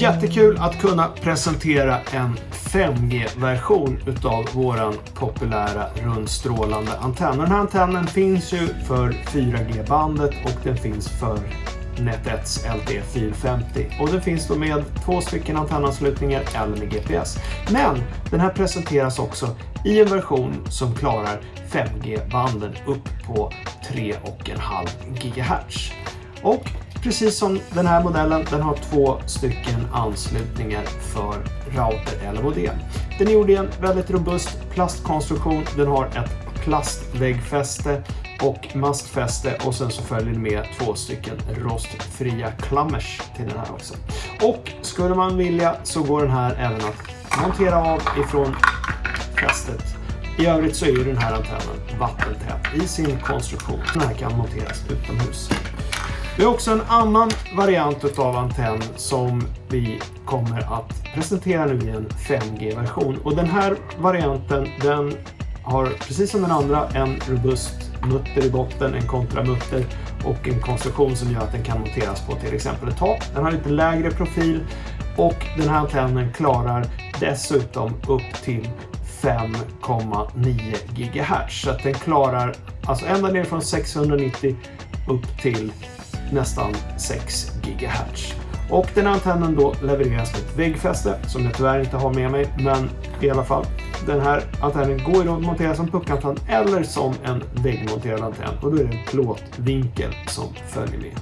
Jättekul att kunna presentera en 5G-version utav våran populära rundstrålande antenn. Den här antennen finns ju för 4G-bandet och den finns för Net1s LTE 450 och den finns då med två stycken antennanslutningar eller med GPS. Men den här presenteras också i en version som klarar 5G-banden upp på 3,5 GHz. Och precis som den här modellen, den har två stycken anslutningar för router eller modem. Den är gjord i en väldigt robust plastkonstruktion. Den har ett plastväggfäste och mastfäste och sen så följer det med två stycken rostfria klammers till den här också. Och skulle man vilja så går den här även att montera av ifrån fästet. I övrigt så är ju den här antennen vattentät i sin konstruktion. Den här kan monteras utomhus. Vi har också en annan variant av antenn som vi kommer att presentera nu i en 5G-version. Och den här varianten den har precis som den andra en robust mutter i botten, en kontramutter och en konstruktion som gör att den kan monteras på till exempel ett tak. Den har lite lägre profil och den här antennen klarar dessutom upp till 5,9 GHz. Så att den klarar alltså ända ner från 690 upp till nästan 6 GHz. Och den antennen då levereras med ett väggfäste som jag tyvärr inte har med mig, men i alla fall. Den här antennen går ju att montera som puckantenn eller som en väggmonterad antenn och då är det en plåtvinkel som följer med.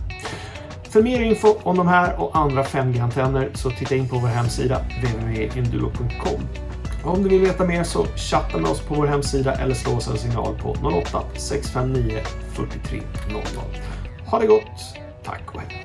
För mer info om de här och andra 5G-antenner så titta in på vår hemsida www.induo.com. Om du vill veta mer så chatta med oss på vår hemsida eller slå oss en signal på 08 659 43 00. Ha det gott. Tack och hej.